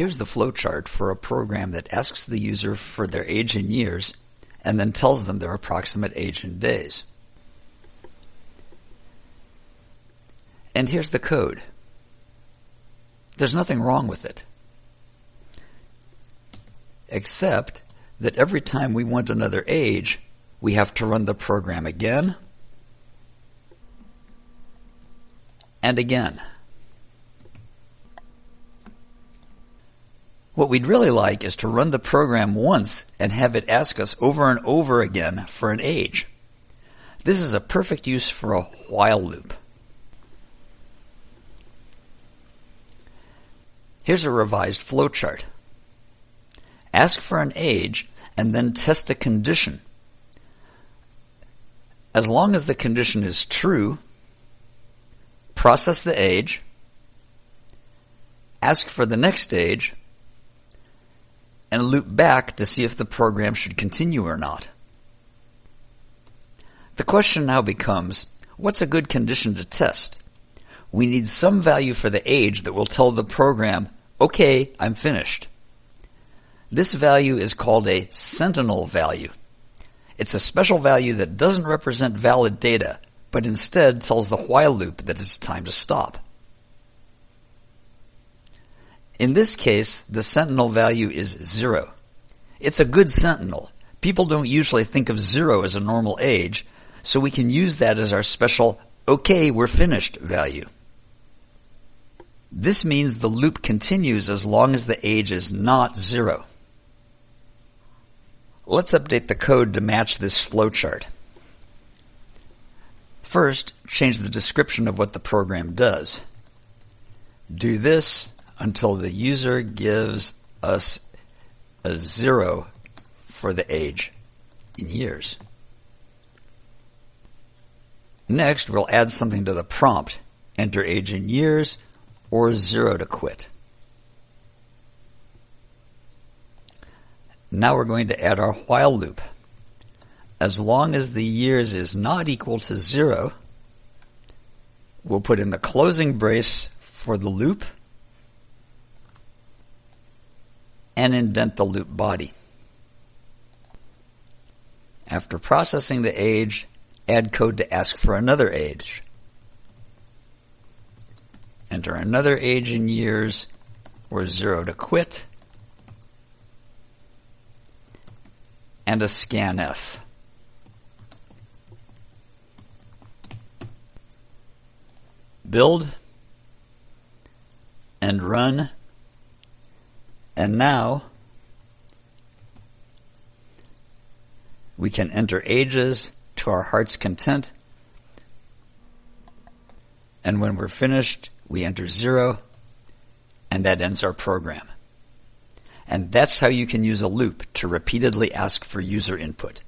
Here's the flowchart for a program that asks the user for their age in years and then tells them their approximate age in days. And here's the code. There's nothing wrong with it. Except that every time we want another age, we have to run the program again and again. What we'd really like is to run the program once and have it ask us over and over again for an age. This is a perfect use for a while loop. Here's a revised flowchart. Ask for an age and then test a condition. As long as the condition is true, process the age, ask for the next age, and loop back to see if the program should continue or not. The question now becomes, what's a good condition to test? We need some value for the age that will tell the program, okay, I'm finished. This value is called a sentinel value. It's a special value that doesn't represent valid data, but instead tells the while loop that it's time to stop. In this case, the sentinel value is zero. It's a good sentinel. People don't usually think of zero as a normal age, so we can use that as our special, okay, we're finished value. This means the loop continues as long as the age is not zero. Let's update the code to match this flowchart. First, change the description of what the program does. Do this until the user gives us a zero for the age in years. Next, we'll add something to the prompt. Enter age in years or zero to quit. Now we're going to add our while loop as long as the years is not equal to zero, we'll put in the closing brace for the loop and indent the loop body. After processing the age, add code to ask for another age. Enter another age in years or zero to quit. And a scanf. build and run. And now we can enter ages to our heart's content. And when we're finished, we enter zero and that ends our program. And that's how you can use a loop to repeatedly ask for user input.